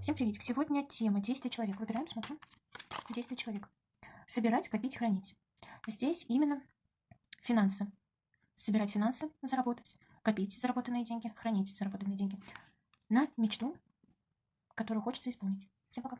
Всем приветик. Сегодня тема действия человека. Выбираем, смотрим. Действие человека. Собирать, копить, хранить. Здесь именно финансы. Собирать финансы, заработать, копить заработанные деньги, хранить заработанные деньги на мечту, которую хочется исполнить. Всем пока.